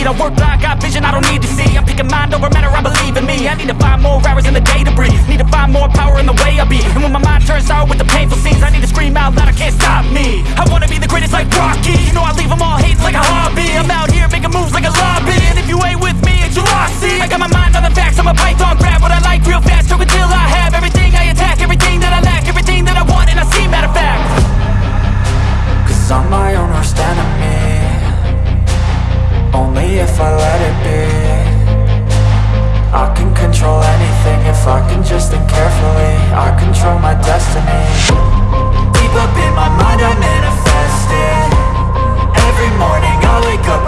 speed I work blind, got vision I don't need to see. I'm picking mind over matter, I believe in me. I need to find more hours in the day to breathe. Need to find more power in the way I be. And when my mind turns sour with the painful scenes I need to scream out loud, I can't stop me. I wanna be the greatest like Rocky. You know I leave them all hating like a hobby. I'm out here making moves like a lobby. And if you ain't with me, it's your loss, see. I got my mind on the facts, I'm a python Grab what I like real fast, choke until I have Everything I attack, everything that I lack Everything that I want and I see, matter of fact. Cause I'm my own worst enemy if I let it be. I can control anything if I can just think carefully. I control my destiny. Deep up in my mind I manifest it. Every morning I wake up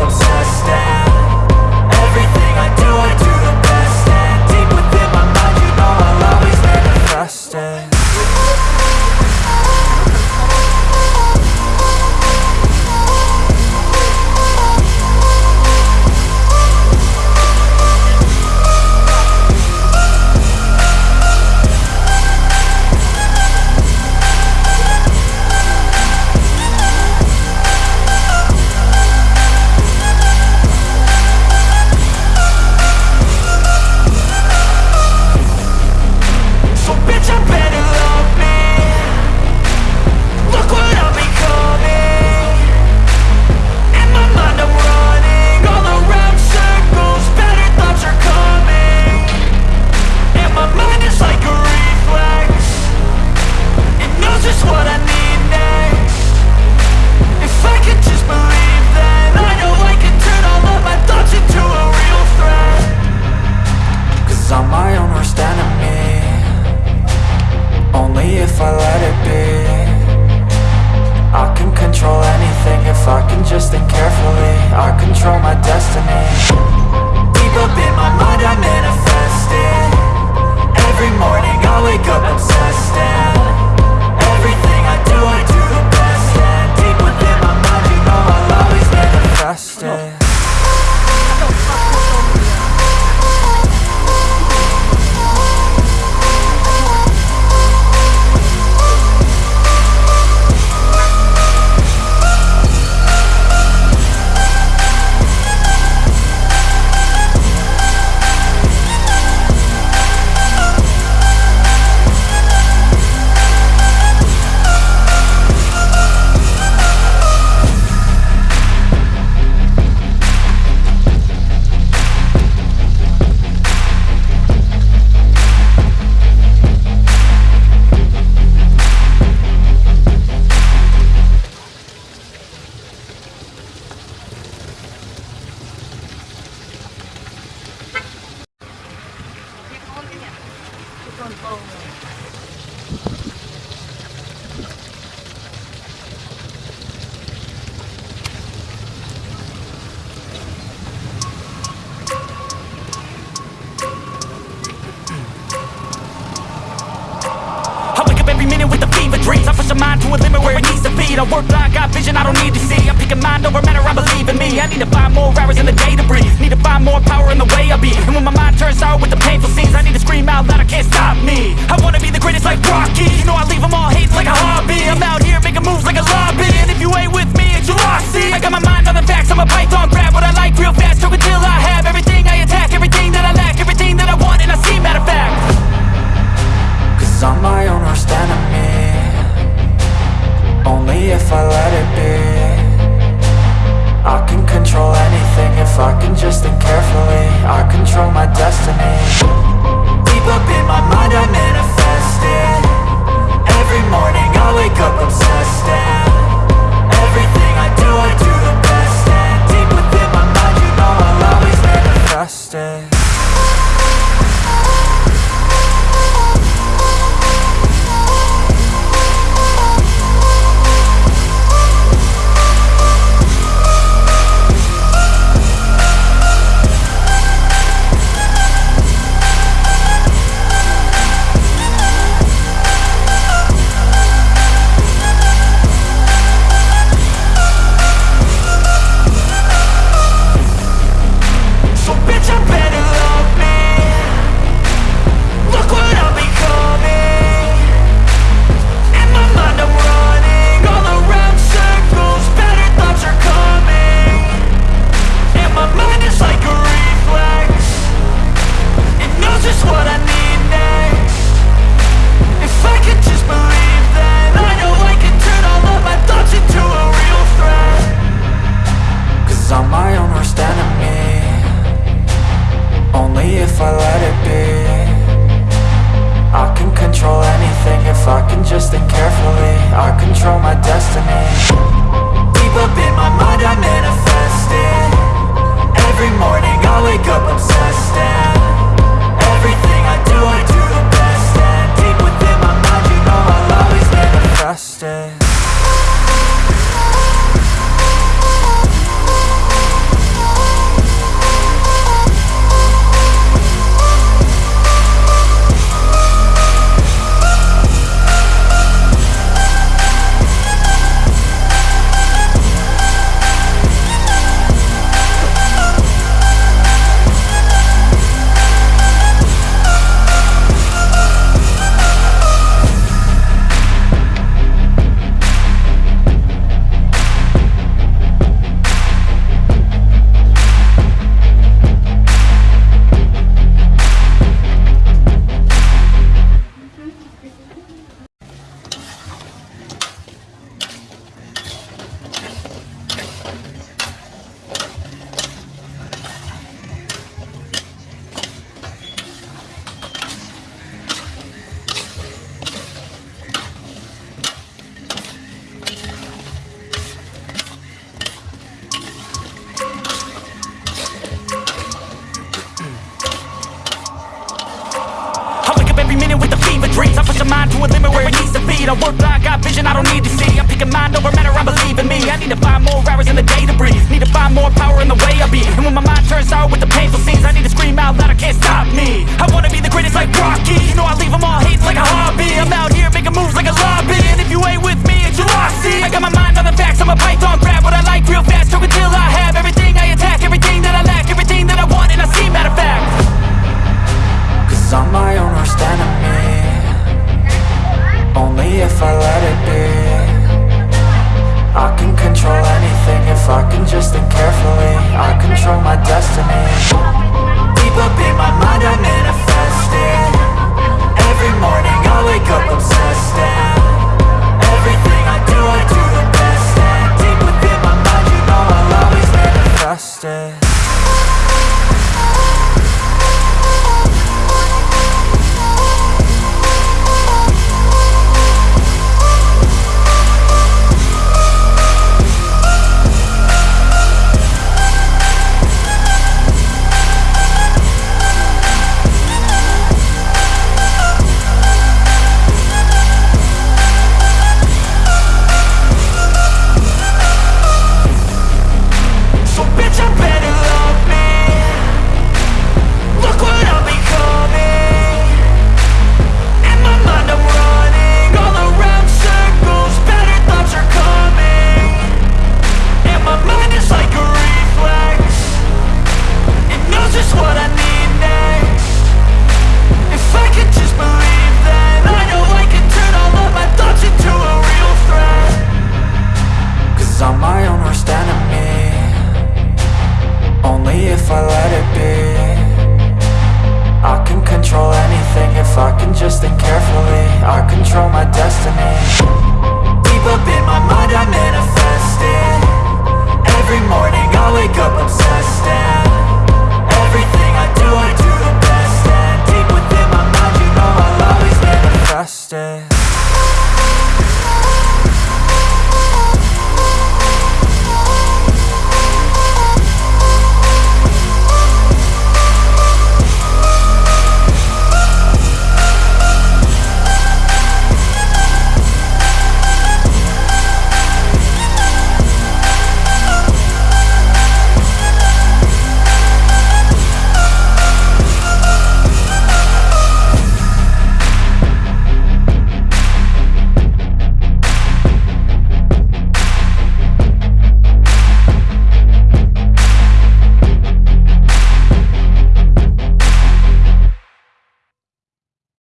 got vision I don't need to see. I'm picking mind over matter, I believe in me. I need to find more hours in the day to breathe. Need to find more power in the way I be. And when my mind turns sour with the painful a limit where it needs to feed I work blind, got vision I don't need to see. I'm picking mind over matter, I believe in me. I need to find more hours in the day to breathe. Need to find more power in the way I be. And when my mind turns sour with the painful scenes I need to scream out loud, I can't stop me. I wanna be the greatest like Rocky. You know I leave them all hating like a hobby. I'm out here making moves like a lobby. And if you ain't with me, it's your lost see I got my mind on the facts, I'm a python grab What I like real fast, choke until I have Everything I attack, everything that I lack Everything that I want and I see, matter of fact. Cause I'm my own worst enemy only if I let it be. I can control anything if I can just think carefully. I control my destiny. Deep up in my mind I manifest it Every morning I wake up obsessed. and